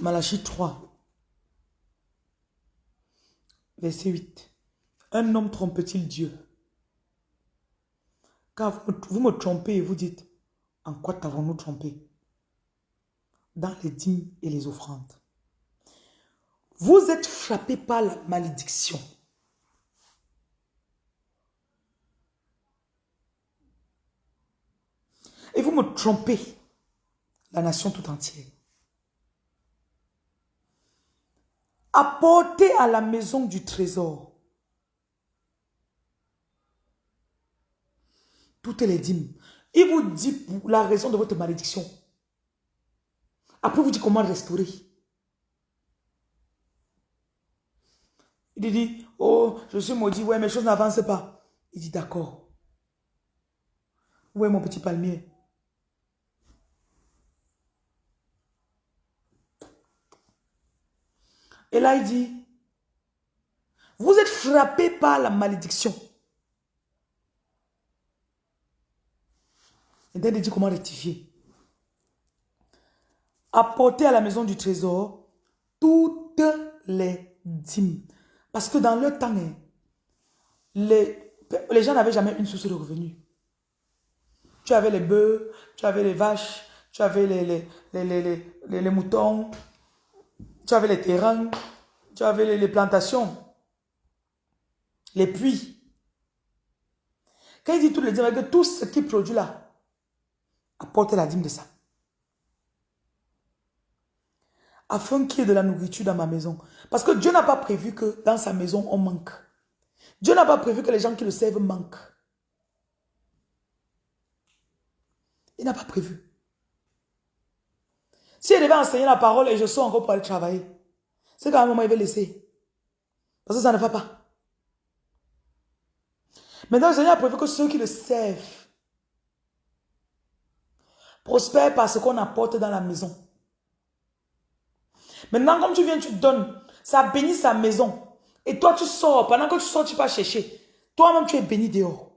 Malachie 3. Verset 8. Un homme trompe-t-il Dieu? Car vous me, trompez et vous dites, en quoi t'avons-nous trompé? Dans les dîmes et les offrandes. Vous êtes frappé par la malédiction. Et vous me trompez, la nation tout entière. Apportez à la maison du trésor toutes les dîmes. Il vous dit la raison de votre malédiction. Après, vous dit comment restaurer. Il dit, oh, je suis maudit, ouais, mes choses n'avancent pas. Il dit, d'accord. Où est mon petit palmier? Et là, il dit, vous êtes frappé par la malédiction. Et il dit comment rectifier. Apportez à la maison du trésor toutes les dîmes. Parce que dans le temps, hein, les, les gens n'avaient jamais une source de revenus. Tu avais les bœufs, tu avais les vaches, tu avais les, les, les moutons, tu avais les terrains, tu avais les, plantations, les puits. Quand il dit tout le dîmes, que tout ce qui produit là, apporte la dîme de ça. Afin qu'il y ait de la nourriture dans ma maison. Parce que Dieu n'a pas prévu que dans sa maison, on manque. Dieu n'a pas prévu que les gens qui le servent manquent. Il n'a pas prévu. Si elle devait enseigner la parole et je sors encore pour aller travailler, c'est qu'à un moment, il va laisser. Parce que ça ne va pas. Maintenant, le Seigneur a prévu que ceux qui le servent prospèrent par ce qu'on apporte dans la maison. Maintenant, comme tu viens, tu donnes, ça bénit sa maison. Et toi, tu sors. Pendant que tu sors, tu vas chercher. Toi-même, tu es béni dehors.